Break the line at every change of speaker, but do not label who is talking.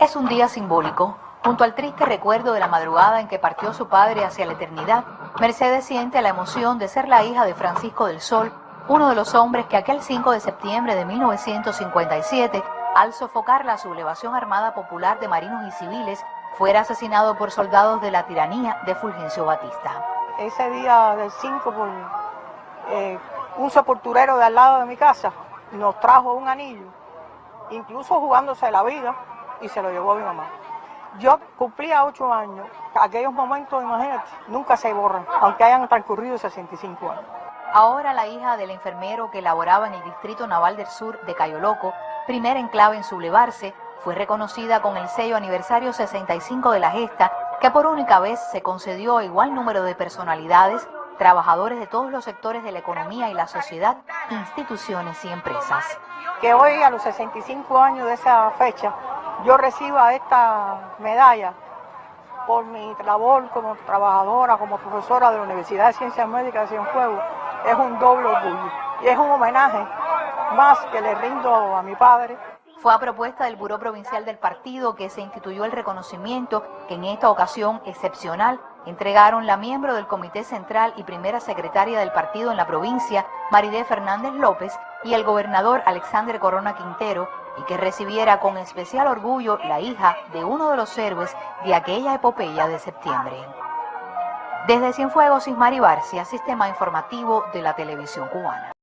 Es un día simbólico. Junto al triste recuerdo de la madrugada en que partió su padre hacia la eternidad, Mercedes siente la emoción de ser la hija de Francisco del Sol, uno de los hombres que aquel 5 de septiembre de 1957, al sofocar la sublevación armada popular de marinos y civiles, fuera asesinado por soldados de la tiranía de Fulgencio Batista.
Ese día del 5, por, eh, un sepulturero de al lado de mi casa nos trajo un anillo, incluso jugándose la vida, y se lo llevó a mi mamá. Yo cumplía ocho años. Aquellos momentos, imagínate, nunca se borran, aunque hayan transcurrido 65 años.
Ahora la hija del enfermero que laboraba en el Distrito Naval del Sur de Cayo Loco, primera enclave en sublevarse, fue reconocida con el sello aniversario 65 de la gesta, que por única vez se concedió a igual número de personalidades, trabajadores de todos los sectores de la economía y la sociedad, instituciones y empresas.
Que hoy, a los 65 años de esa fecha, yo reciba esta medalla por mi labor como trabajadora, como profesora de la Universidad de Ciencias Médicas de Cienfuegos, es un doble orgullo y es un homenaje más que le rindo a mi padre.
Fue a propuesta del Buró Provincial del Partido que se instituyó el reconocimiento que en esta ocasión excepcional entregaron la miembro del Comité Central y primera secretaria del partido en la provincia, Maridé Fernández López, y el gobernador Alexander Corona Quintero, y que recibiera con especial orgullo la hija de uno de los héroes de aquella epopeya de septiembre. Desde Cienfuegos, Ismari Barcia, Sistema Informativo de la Televisión Cubana.